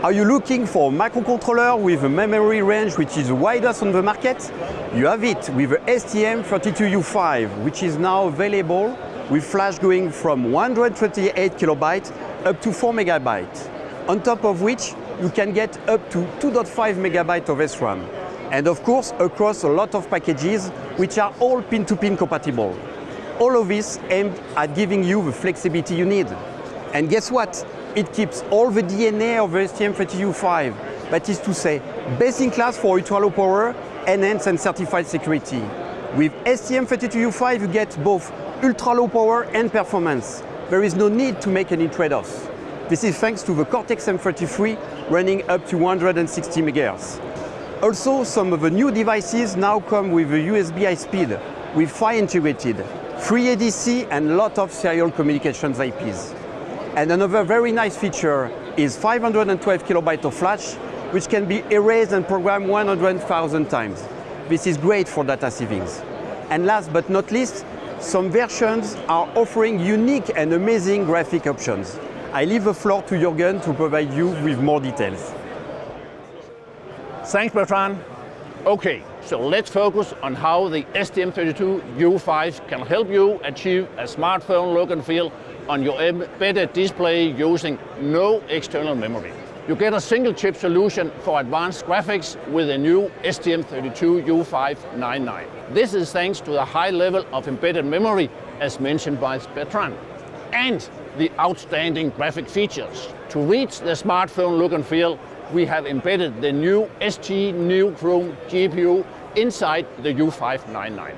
Are you looking for a microcontroller with a memory range which is the widest on the market? You have it with the STM32U5, which is now available with flash going from 128 kilobytes up to 4 megabytes. On top of which, you can get up to 2.5 megabytes of SRAM. And of course, across a lot of packages, which are all pin-to-pin -pin compatible. All of this aimed at giving you the flexibility you need. And guess what? It keeps all the DNA of the STM32U5, that is to say, best in class for ultra-low power, enhanced and certified security. With STM32U5, you get both ultra-low power and performance. There is no need to make any trade-offs. This is thanks to the Cortex-M33 running up to 160 MHz. Also, some of the new devices now come with a USB high speed, with PHY integrated, free ADC and lot of serial communications IPs. And another very nice feature is 512 kilobytes of flash, which can be erased and programmed 100,000 times. This is great for data savings. And last but not least, some versions are offering unique and amazing graphic options. I leave the floor to Jürgen to provide you with more details. Thanks, Bertrand. Okay, so let's focus on how the STM32U5 can help you achieve a smartphone look and feel on your embedded display using no external memory. You get a single chip solution for advanced graphics with a new STM32U599. This is thanks to the high level of embedded memory as mentioned by Bertrand and the outstanding graphic features. To reach the smartphone look and feel, we have embedded the new ST NeoChrom GPU inside the U599.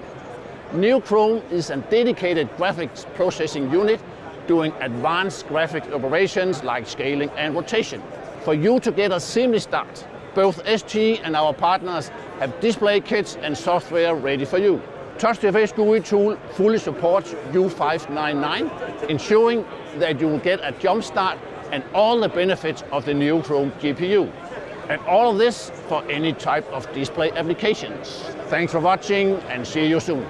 NeoChrom is a dedicated graphics processing unit doing advanced graphic operations like scaling and rotation. For you to get a seamless start, both ST and our partners have display kits and software ready for you. TouchGFX GUI tool fully supports U599, ensuring that you will get a jump start and all the benefits of the NeoChrom GPU. And all of this for any type of display applications. Thanks for watching and see you soon.